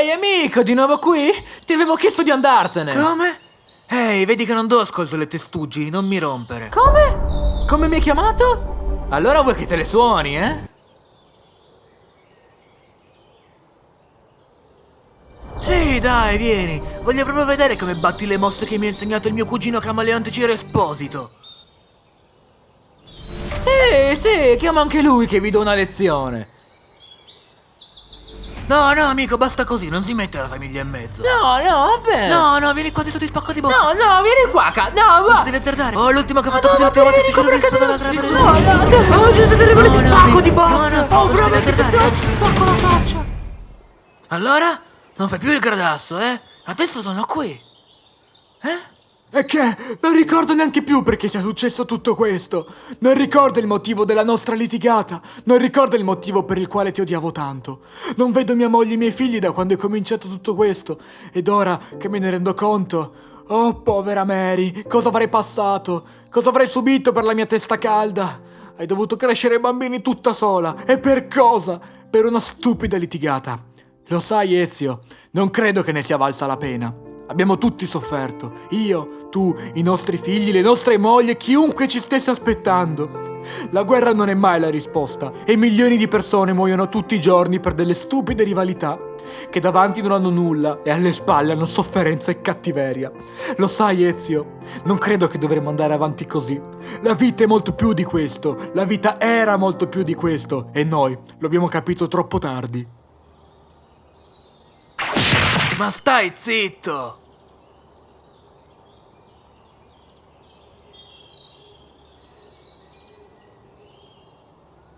Ehi amico, di nuovo qui? Ti avevo chiesto di andartene. Come? Ehi, vedi che non do ascolto alle testuggini, non mi rompere. Come? Come mi hai chiamato? Allora vuoi che te le suoni, eh? Sì, dai, vieni. Voglio proprio vedere come batti le mosse che mi ha insegnato il mio cugino camaleonte Ciro Esposito. Sì, sì, chiama anche lui che vi do una lezione. No, no, amico, basta così, non si mette la famiglia in mezzo. No, no, va bene. No, no, vieni qua, adesso ti spacco di bocca. no, no, vieni qua, ca- no, va. Devi azzardare. Oh, l'ultimo che ha fatto No, così no, l'ultima volta ti giuro che perché spada devo- la No, no, oh, Gesù, terribile, ti spacco di botte. No, no, Oh, ti azzardare. ti spacco la faccia. Allora? Non fai più il gradasso, eh? Adesso sono qui. Eh? E che? Non ricordo neanche più perché sia successo tutto questo. Non ricordo il motivo della nostra litigata. Non ricordo il motivo per il quale ti odiavo tanto. Non vedo mia moglie e i miei figli da quando è cominciato tutto questo. Ed ora che me ne rendo conto. Oh, povera Mary, cosa avrei passato? Cosa avrei subito per la mia testa calda? Hai dovuto crescere bambini tutta sola. E per cosa? Per una stupida litigata. Lo sai, Ezio, non credo che ne sia valsa la pena. Abbiamo tutti sofferto. Io, tu, i nostri figli, le nostre mogli e chiunque ci stesse aspettando. La guerra non è mai la risposta e milioni di persone muoiono tutti i giorni per delle stupide rivalità che davanti non hanno nulla e alle spalle hanno sofferenza e cattiveria. Lo sai, Ezio, non credo che dovremmo andare avanti così. La vita è molto più di questo, la vita era molto più di questo e noi lo abbiamo capito troppo tardi. Ma stai zitto!